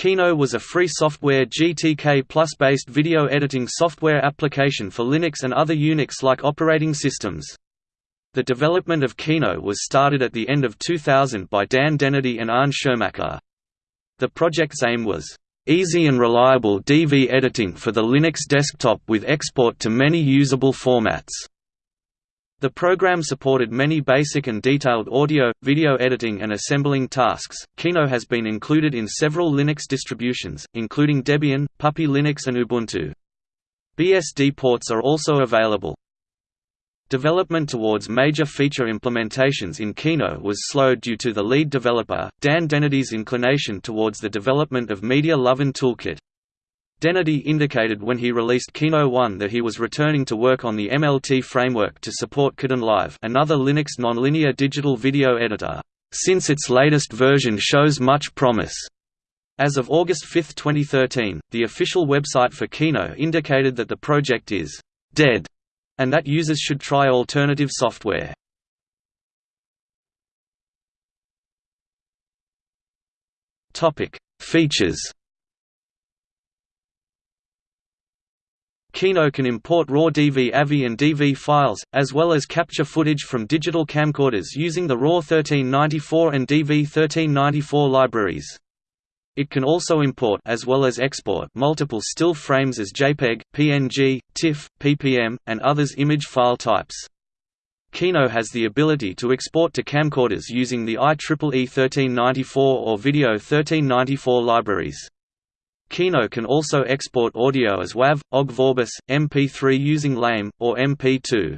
Kino was a free software GTK Plus based video editing software application for Linux and other Unix-like operating systems. The development of Kino was started at the end of 2000 by Dan Dennedy and Arne Schirmacher. The project's aim was, "...easy and reliable DV editing for the Linux desktop with export to many usable formats." The program supported many basic and detailed audio, video editing and assembling tasks. Kino has been included in several Linux distributions, including Debian, Puppy Linux and Ubuntu. BSD ports are also available. Development towards major feature implementations in Kino was slowed due to the lead developer, Dan Dennedy's inclination towards the development of Media Lovin Toolkit. Dennedy indicated when he released Kino 1 that he was returning to work on the MLT framework to support Kdenlive another Linux nonlinear digital video editor, since its latest version shows much promise. As of August 5, 2013, the official website for Kino indicated that the project is «dead» and that users should try alternative software. Features Kino can import raw DV AVI and DV files, as well as capture footage from digital camcorders using the RAW 1394 and DV 1394 libraries. It can also import as well as export multiple still frames as JPEG, PNG, TIFF, PPM, and others image file types. Kino has the ability to export to camcorders using the IEEE 1394 or Video 1394 libraries. Kino can also export audio as WAV, OGG Vorbis, MP3 using LAME, or MP2.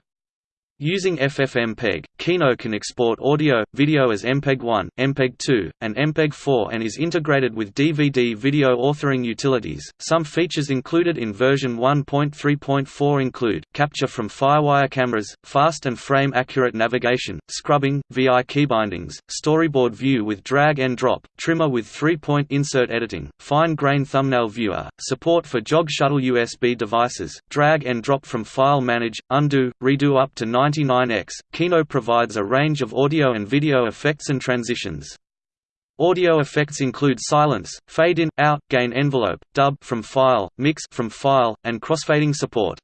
Using FFmpeg, Kino can export audio, video as MPEG-1, MPEG-2, and MPEG-4 and is integrated with DVD video authoring utilities. Some features included in version 1.3.4 include capture from FireWire cameras, fast and frame accurate navigation, scrubbing, VI keybindings, storyboard view with drag and drop, trimmer with three-point insert editing, fine-grain thumbnail viewer, support for jog shuttle USB devices, drag and drop from file manage, undo, redo up to 9 99X, Kino provides a range of audio and video effects and transitions. Audio effects include silence, fade in, out, gain envelope, dub from file, mix from file, and crossfading support.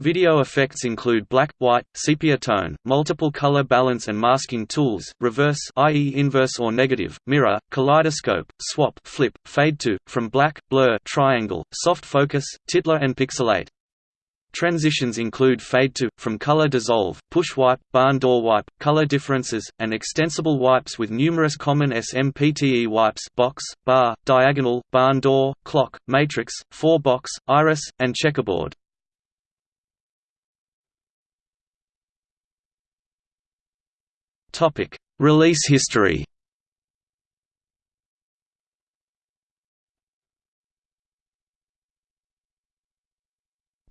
Video effects include black, white, sepia tone, multiple color balance and masking tools, reverse i.e. inverse or negative, mirror, kaleidoscope, swap, flip, fade to, from black, blur, triangle, soft focus, titler and pixelate. Transitions include fade to, from color dissolve, push wipe, barn door wipe, color differences, and extensible wipes with numerous common SMPTE wipes box, bar, diagonal, barn door, clock, matrix, four box, iris, and checkerboard. Release history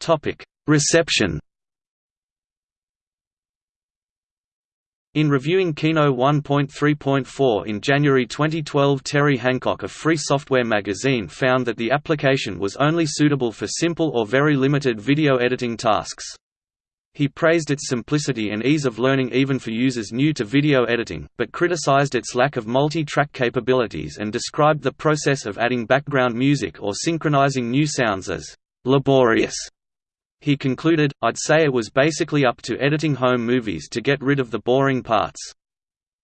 Topic: Reception In reviewing Kino 1.3.4 in January 2012 Terry Hancock of Free Software magazine found that the application was only suitable for simple or very limited video editing tasks. He praised its simplicity and ease of learning even for users new to video editing, but criticized its lack of multi-track capabilities and described the process of adding background music or synchronizing new sounds as laborious. He concluded, I'd say it was basically up to editing home movies to get rid of the boring parts.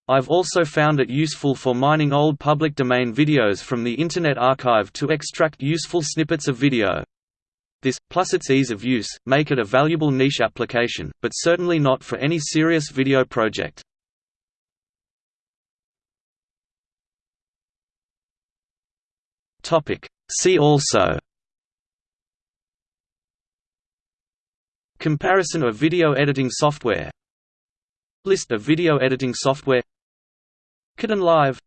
I've also found it useful for mining old public domain videos from the Internet Archive to extract useful snippets of video. This, plus its ease of use, make it a valuable niche application, but certainly not for any serious video project. See also Comparison of video editing software. List of video editing software. Kdenlive